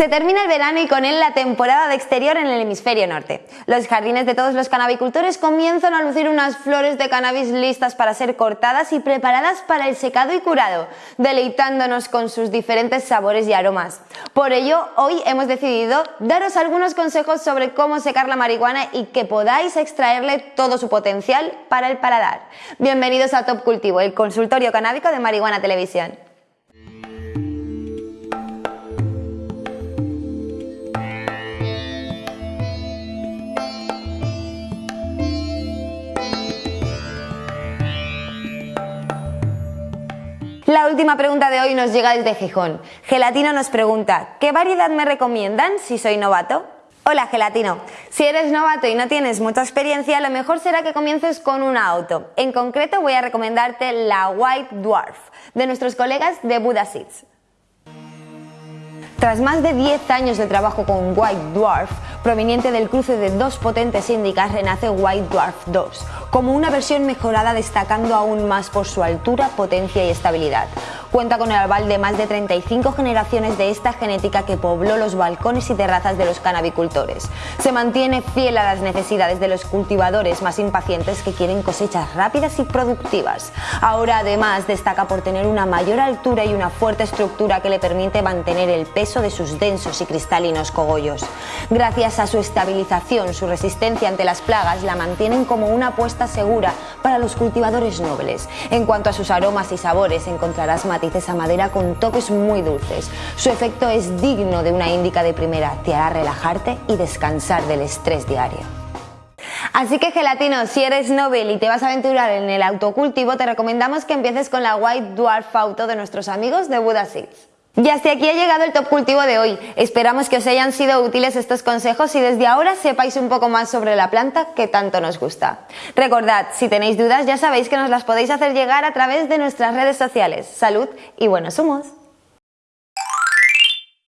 Se termina el verano y con él la temporada de exterior en el hemisferio norte. Los jardines de todos los canabicultores comienzan a lucir unas flores de cannabis listas para ser cortadas y preparadas para el secado y curado, deleitándonos con sus diferentes sabores y aromas. Por ello, hoy hemos decidido daros algunos consejos sobre cómo secar la marihuana y que podáis extraerle todo su potencial para el paladar. Bienvenidos a Top Cultivo, el consultorio canábico de Marihuana Televisión. La última pregunta de hoy nos llega desde Gijón. Gelatino nos pregunta, ¿qué variedad me recomiendan si soy novato? Hola Gelatino, si eres novato y no tienes mucha experiencia, lo mejor será que comiences con un auto. En concreto voy a recomendarte la White Dwarf, de nuestros colegas de Buddha Seeds. Tras más de 10 años de trabajo con White Dwarf, proveniente del cruce de dos potentes índicas, renace White Dwarf 2, como una versión mejorada destacando aún más por su altura, potencia y estabilidad. Cuenta con el aval de más de 35 generaciones de esta genética que pobló los balcones y terrazas de los canabicultores. Se mantiene fiel a las necesidades de los cultivadores más impacientes que quieren cosechas rápidas y productivas. Ahora además destaca por tener una mayor altura y una fuerte estructura que le permite mantener el peso de sus densos y cristalinos cogollos. Gracias a su estabilización, su resistencia ante las plagas la mantienen como una apuesta segura para los cultivadores nobles. En cuanto a sus aromas y sabores encontrarás a madera con toques muy dulces. Su efecto es digno de una índica de primera, te hará relajarte y descansar del estrés diario. Así que gelatino, si eres Nobel y te vas a aventurar en el autocultivo, te recomendamos que empieces con la White Dwarf Auto de nuestros amigos de Buddha Seeds. Y hasta aquí ha llegado el top cultivo de hoy. Esperamos que os hayan sido útiles estos consejos y desde ahora sepáis un poco más sobre la planta que tanto nos gusta. Recordad, si tenéis dudas ya sabéis que nos las podéis hacer llegar a través de nuestras redes sociales. Salud y buenos humos.